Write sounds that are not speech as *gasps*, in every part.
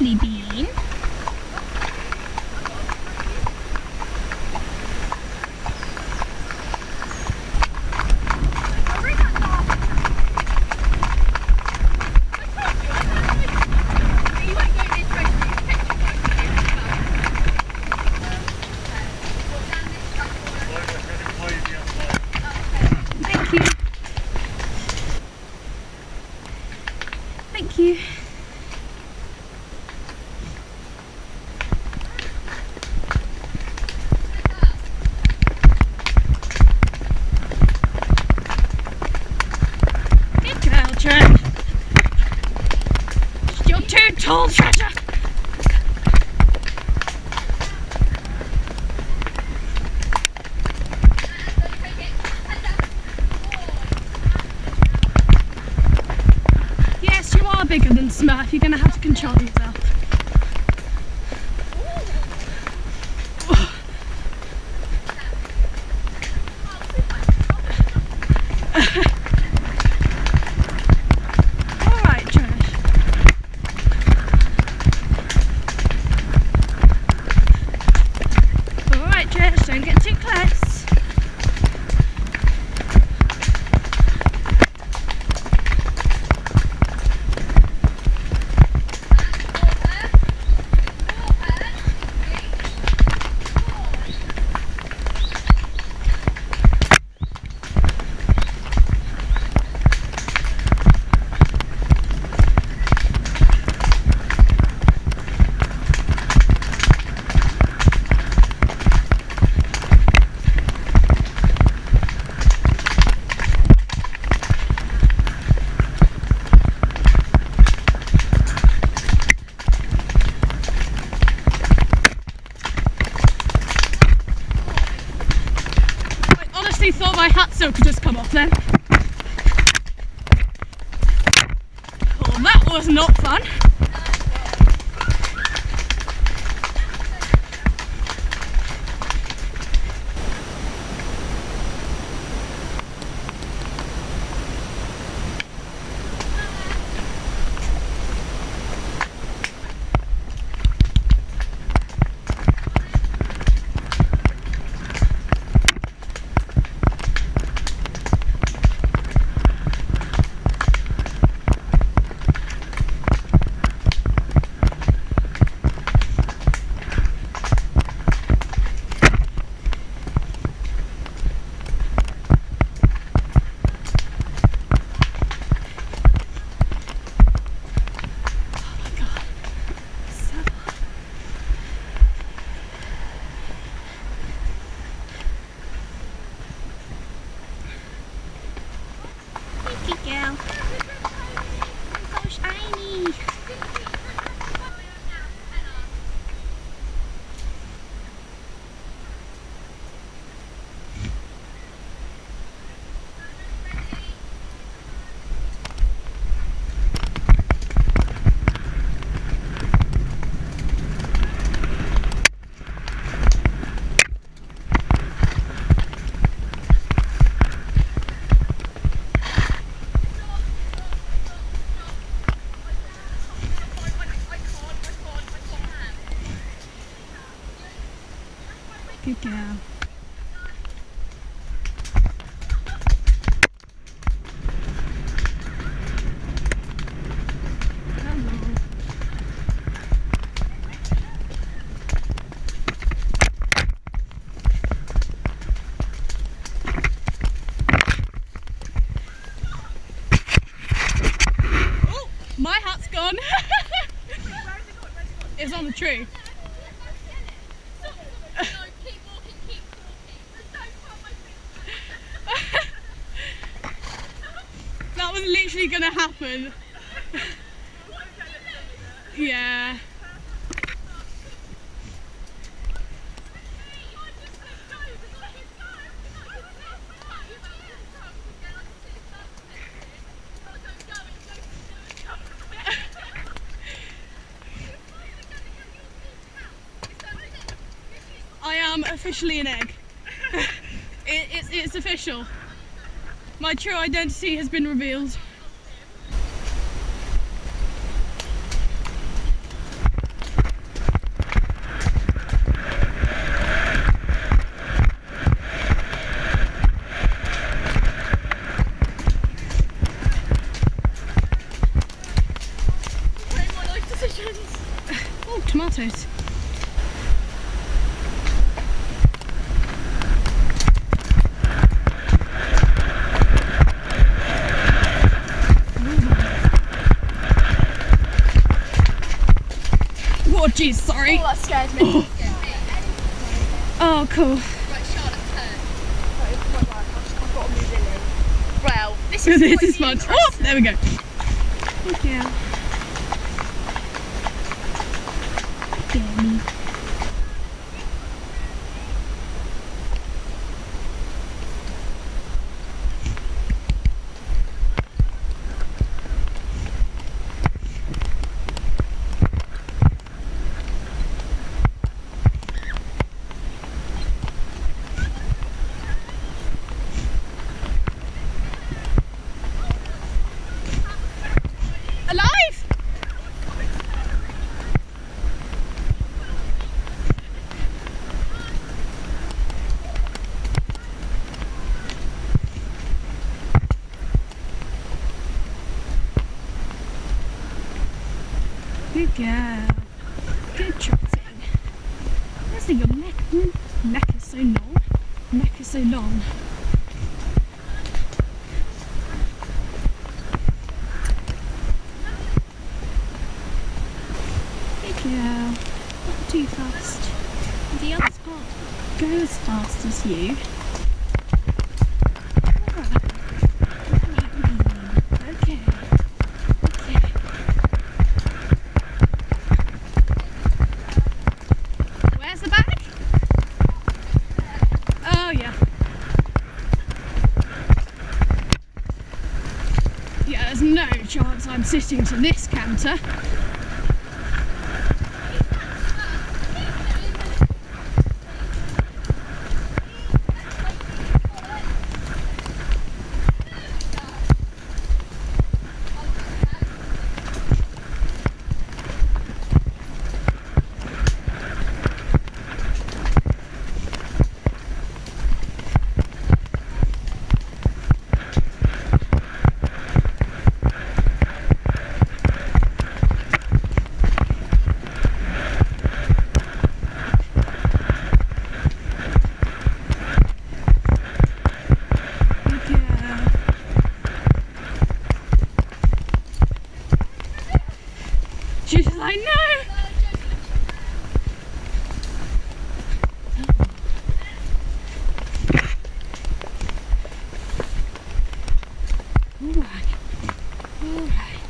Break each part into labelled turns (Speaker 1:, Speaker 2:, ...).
Speaker 1: Leslie I thought my hat silk had just come off then. Well, that was not fun. Thank you, girl. So shiny. Hello. Oh, my hat's gone. *laughs* it's on the tree. Was literally gonna happen. yeah. I am officially an egg. *laughs* it, it's, it's official. My true identity has been revealed. Oh, jeez, sorry.
Speaker 2: Oh, that scares me. *gasps*
Speaker 1: Oh, cool.
Speaker 2: Right, Charlotte, turn. I've got to move in. Well, this is *laughs*
Speaker 1: this is fun. Oh, there we go. Yeah. Jamie. Alive! Good girl. Good trotting. Honestly, your neck, neck is so long. Neck is so long. Good girl. Not too fast. The other spot. Go as fast as you. Okay. Okay. Where's the bag? Oh yeah. Yeah, there's no chance I'm sitting to this canter. Good girl. She's like, no! Alright. Alright.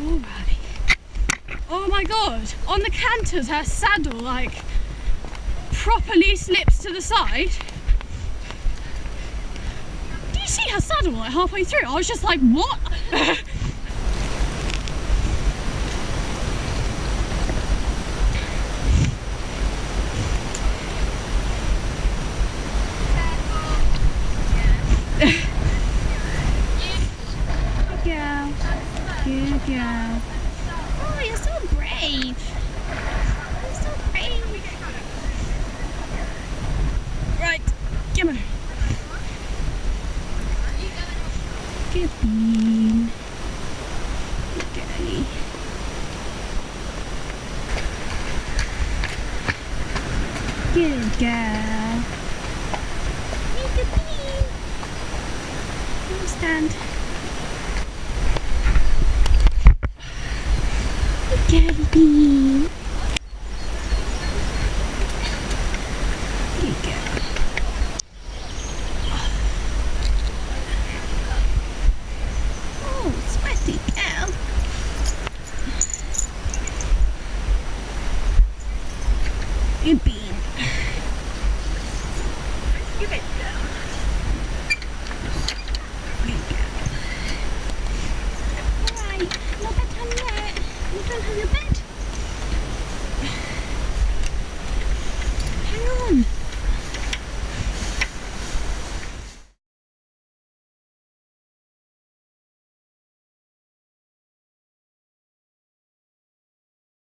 Speaker 1: Alright. Oh my god! On the canters, her saddle like properly slips to the side. Do you see her saddle like halfway through? I was just like, what? *laughs* Good girl. Good girl. Oh, you're so brave. You're so brave. Right, come on. Good bean. Good girlie. Good girl. Stand. Good girlie bean. You've been